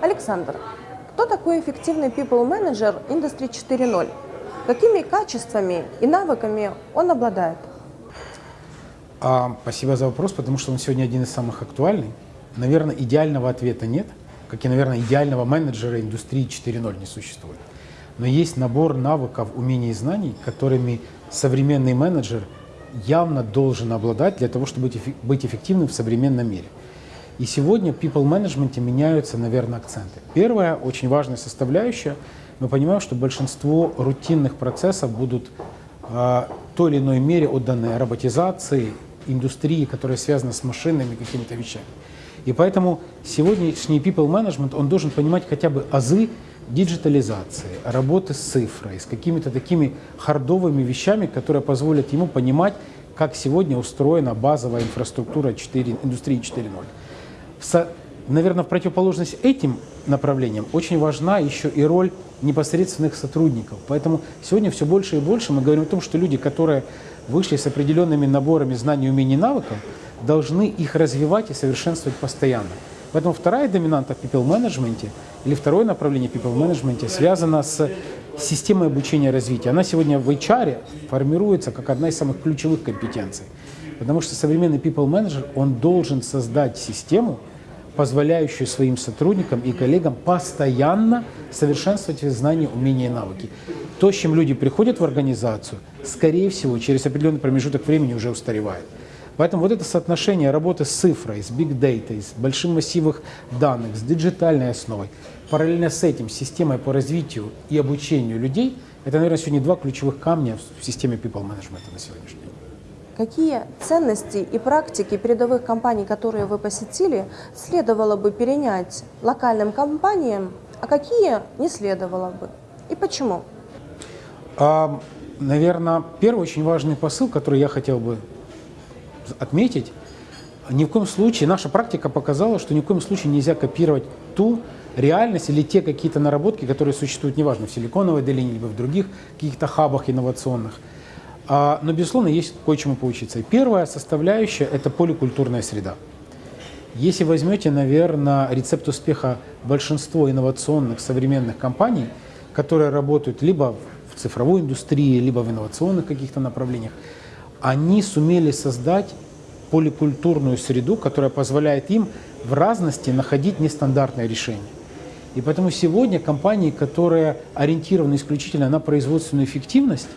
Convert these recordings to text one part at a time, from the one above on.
Александр, кто такой эффективный people менеджер Industry 4.0? Какими качествами и навыками он обладает? А, спасибо за вопрос, потому что он сегодня один из самых актуальных. Наверное, идеального ответа нет, как и, наверное, идеального менеджера индустрии 4.0 не существует. Но есть набор навыков, умений и знаний, которыми современный менеджер явно должен обладать для того, чтобы быть эффективным в современном мире. И сегодня в people management меняются, наверное, акценты. Первая очень важная составляющая, мы понимаем, что большинство рутинных процессов будут э, той или иной мере отданы роботизации, индустрии, которая связана с машинами, какими-то вещами. И поэтому сегодняшний people management, он должен понимать хотя бы азы диджитализации, работы с цифрой, с какими-то такими хардовыми вещами, которые позволят ему понимать, как сегодня устроена базовая инфраструктура 4, индустрии 4.0 наверное, в противоположность этим направлениям очень важна еще и роль непосредственных сотрудников. Поэтому сегодня все больше и больше мы говорим о том, что люди, которые вышли с определенными наборами знаний, умений навыков, должны их развивать и совершенствовать постоянно. Поэтому вторая доминанта в people management или второе направление people management связано с системой обучения и развития. Она сегодня в HR формируется как одна из самых ключевых компетенций. Потому что современный people manager, он должен создать систему, позволяющую своим сотрудникам и коллегам постоянно совершенствовать знания, умения и навыки. То, с чем люди приходят в организацию, скорее всего, через определенный промежуток времени уже устаревает. Поэтому вот это соотношение работы с цифрой, с big data, с большим массивом данных, с диджитальной основой, параллельно с этим системой по развитию и обучению людей, это, наверное, сегодня два ключевых камня в системе people management на сегодняшний день. Какие ценности и практики передовых компаний, которые вы посетили, следовало бы перенять локальным компаниям, а какие не следовало бы? И почему? А, наверное, первый очень важный посыл, который я хотел бы отметить, ни в коем случае, наша практика показала, что ни в коем случае нельзя копировать ту реальность или те какие-то наработки, которые существуют, неважно, в Силиконовой долине, либо в других каких-то хабах инновационных – а, но, безусловно, есть кое-чему поучиться. Первая составляющая – это поликультурная среда. Если возьмете, наверное, рецепт успеха большинства инновационных современных компаний, которые работают либо в цифровой индустрии, либо в инновационных каких-то направлениях, они сумели создать поликультурную среду, которая позволяет им в разности находить нестандартные решения. И поэтому сегодня компании, которые ориентированы исключительно на производственную эффективность,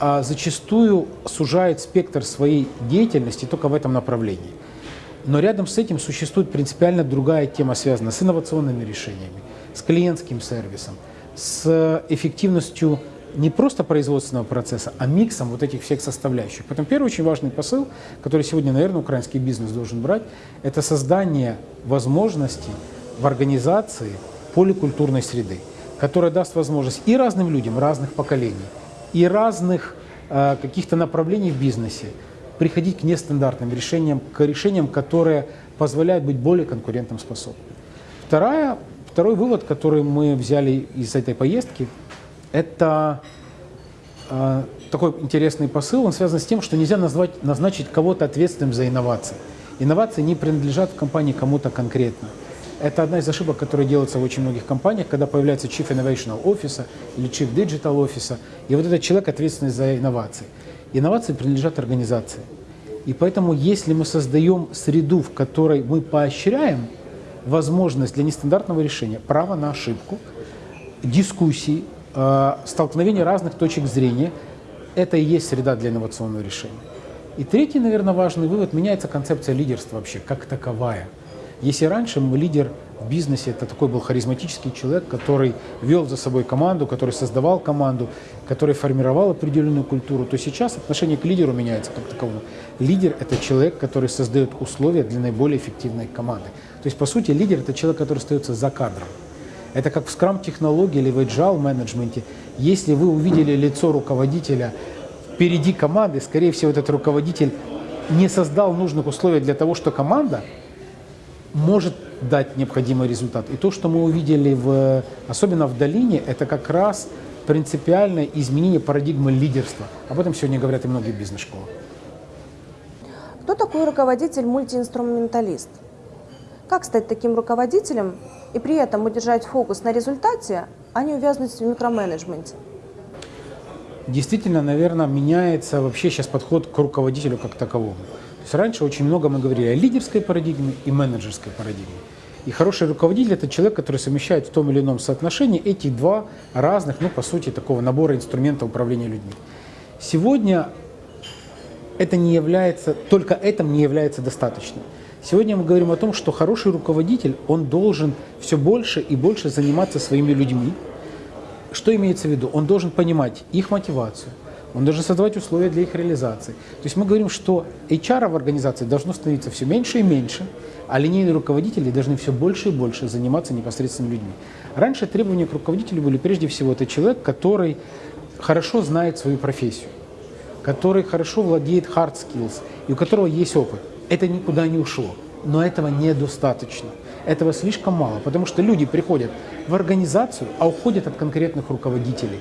а зачастую сужает спектр своей деятельности только в этом направлении. Но рядом с этим существует принципиально другая тема, связанная с инновационными решениями, с клиентским сервисом, с эффективностью не просто производственного процесса, а миксом вот этих всех составляющих. Поэтому первый очень важный посыл, который сегодня, наверное, украинский бизнес должен брать, это создание возможностей в организации поликультурной среды, которая даст возможность и разным людям разных поколений, и разных э, каких-то направлений в бизнесе приходить к нестандартным решениям, к решениям, которые позволяют быть более конкурентоспособными. Вторая, второй вывод, который мы взяли из этой поездки, это э, такой интересный посыл, он связан с тем, что нельзя назвать, назначить кого-то ответственным за инновации. Инновации не принадлежат в компании кому-то конкретно. Это одна из ошибок, которые делаются в очень многих компаниях, когда появляется Chief Innovation Office или Chief Digital Office, и вот этот человек ответственный за инновации. Инновации принадлежат организации. И поэтому, если мы создаем среду, в которой мы поощряем возможность для нестандартного решения, право на ошибку, дискуссии, э, столкновения разных точек зрения, это и есть среда для инновационного решения. И третий, наверное, важный вывод, меняется концепция лидерства вообще, как таковая – если раньше лидер в бизнесе, это такой был харизматический человек, который вел за собой команду, который создавал команду, который формировал определенную культуру, то сейчас отношение к лидеру меняется как таковому. Лидер – это человек, который создает условия для наиболее эффективной команды. То есть, по сути, лидер – это человек, который остается за кадром. Это как в скрам-технологии или в agile менеджменте. Если вы увидели лицо руководителя впереди команды, скорее всего, этот руководитель не создал нужных условий для того, что команда – может дать необходимый результат. И то, что мы увидели, в, особенно в долине, это как раз принципиальное изменение парадигмы лидерства. Об этом сегодня говорят и многие бизнес-школы. Кто такой руководитель-мультиинструменталист? Как стать таким руководителем и при этом удержать фокус на результате, а не увязнуть в микроменеджменте? Действительно, наверное, меняется вообще сейчас подход к руководителю как таковому. То есть раньше очень много мы говорили о лидерской парадигме и менеджерской парадигме. И хороший руководитель – это человек, который совмещает в том или ином соотношении эти два разных, ну, по сути, такого набора инструментов управления людьми. Сегодня это не является, только это не является достаточным. Сегодня мы говорим о том, что хороший руководитель, он должен все больше и больше заниматься своими людьми. Что имеется в виду? Он должен понимать их мотивацию, он должен создавать условия для их реализации. То есть мы говорим, что HR в организации должно становиться все меньше и меньше, а линейные руководители должны все больше и больше заниматься непосредственно людьми. Раньше требования к руководителю были прежде всего это человек, который хорошо знает свою профессию, который хорошо владеет hard skills и у которого есть опыт. Это никуда не ушло, но этого недостаточно. Этого слишком мало, потому что люди приходят в организацию, а уходят от конкретных руководителей.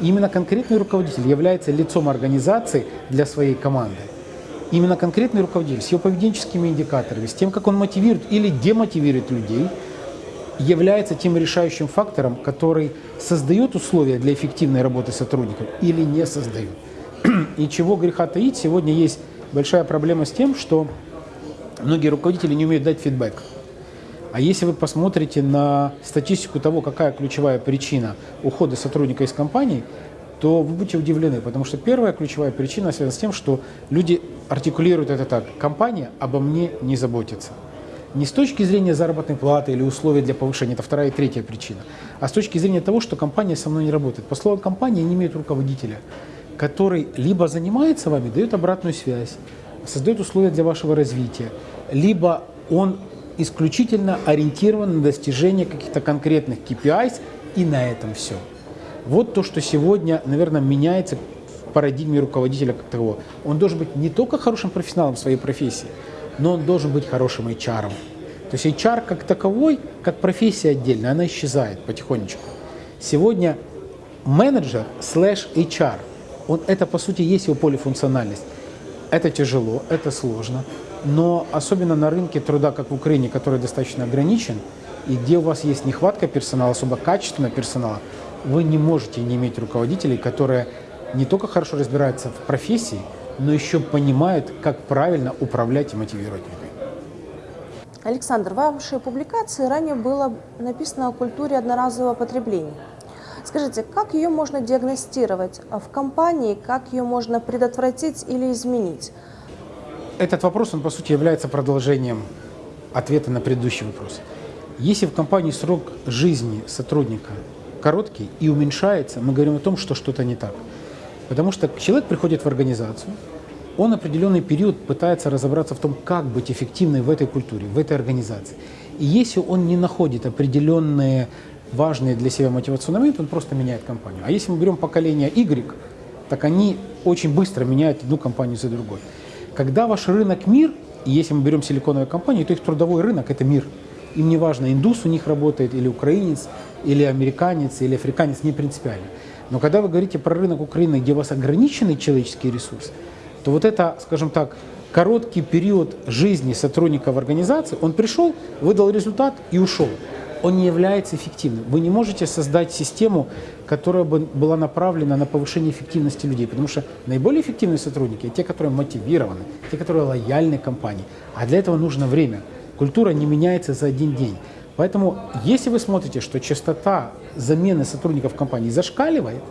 И именно конкретный руководитель является лицом организации для своей команды. Именно конкретный руководитель с его поведенческими индикаторами, с тем, как он мотивирует или демотивирует людей, является тем решающим фактором, который создает условия для эффективной работы сотрудников или не создает. И чего греха таить, сегодня есть большая проблема с тем, что многие руководители не умеют дать фидбэк. А если вы посмотрите на статистику того, какая ключевая причина ухода сотрудника из компании, то вы будете удивлены, потому что первая ключевая причина связана с тем, что люди артикулируют это так. Компания обо мне не заботится. Не с точки зрения заработной платы или условий для повышения, это вторая и третья причина, а с точки зрения того, что компания со мной не работает. По словам компании, не имеют руководителя, который либо занимается вами, дает обратную связь, создает условия для вашего развития, либо он исключительно ориентирован на достижение каких-то конкретных KPIs, и на этом все. Вот то, что сегодня, наверное, меняется в парадигме руководителя как такового. Он должен быть не только хорошим профессионалом в своей профессии, но он должен быть хорошим HR. -ом. То есть HR как таковой, как профессия отдельная, она исчезает потихонечку. Сегодня менеджер слэш HR, он, это по сути есть его полифункциональность. Это тяжело, это сложно, но особенно на рынке труда, как в Украине, который достаточно ограничен, и где у вас есть нехватка персонала, особо качественного персонала, вы не можете не иметь руководителей, которые не только хорошо разбираются в профессии, но еще понимают, как правильно управлять и мотивировать людей. Александр, в вашей публикации ранее было написано о культуре одноразового потребления. Скажите, как ее можно диагностировать в компании, как ее можно предотвратить или изменить? Этот вопрос, он по сути является продолжением ответа на предыдущий вопрос. Если в компании срок жизни сотрудника короткий и уменьшается, мы говорим о том, что что-то не так. Потому что человек приходит в организацию, он определенный период пытается разобраться в том, как быть эффективной в этой культуре, в этой организации. И если он не находит определенные важные для себя мотивационные моменты, он просто меняет компанию. А если мы берем поколение Y, так они очень быстро меняют одну компанию за другой. Когда ваш рынок мир, и если мы берем силиконовую компанию, то их трудовой рынок – это мир. Им не важно, индус у них работает или украинец, или американец, или африканец, не принципиально. Но когда вы говорите про рынок Украины, где у вас ограниченный человеческий ресурс, то вот это, скажем так, короткий период жизни сотрудника в организации, он пришел, выдал результат и ушел. Он не является эффективным. Вы не можете создать систему, которая бы была направлена на повышение эффективности людей, потому что наиболее эффективные сотрудники – те, которые мотивированы, те, которые лояльны компании. А для этого нужно время. Культура не меняется за один день. Поэтому, если вы смотрите, что частота замены сотрудников компании зашкаливает,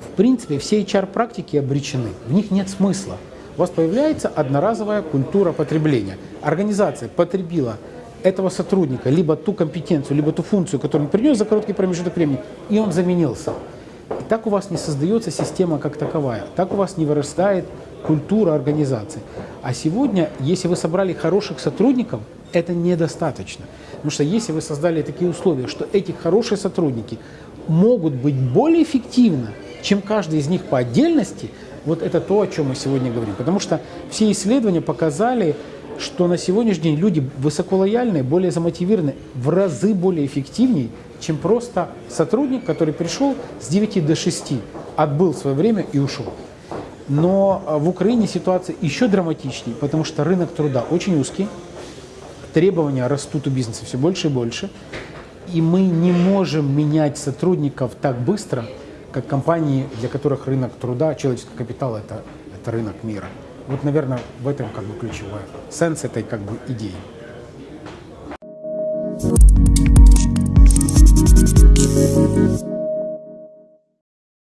в принципе, все HR-практики обречены. В них нет смысла. У вас появляется одноразовая культура потребления. Организация потребила этого сотрудника либо ту компетенцию, либо ту функцию, которую он принес за короткий промежуток времени, и он заменился. И так у вас не создается система как таковая. Так у вас не вырастает культура организации. А сегодня, если вы собрали хороших сотрудников, это недостаточно. Потому что если вы создали такие условия, что эти хорошие сотрудники могут быть более эффективны, чем каждый из них по отдельности, вот это то, о чем мы сегодня говорим. Потому что все исследования показали, что на сегодняшний день люди высоколояльные, более замотивированы, в разы более эффективнее, чем просто сотрудник, который пришел с 9 до 6, отбыл свое время и ушел. Но а, в Украине ситуация еще драматичнее, потому что рынок труда очень узкий, требования растут у бизнеса все больше и больше, и мы не можем менять сотрудников так быстро, как компании, для которых рынок труда, человеческий капитал это, это рынок мира. Вот, наверное, в этом как бы ключевая сенс этой как бы идеи.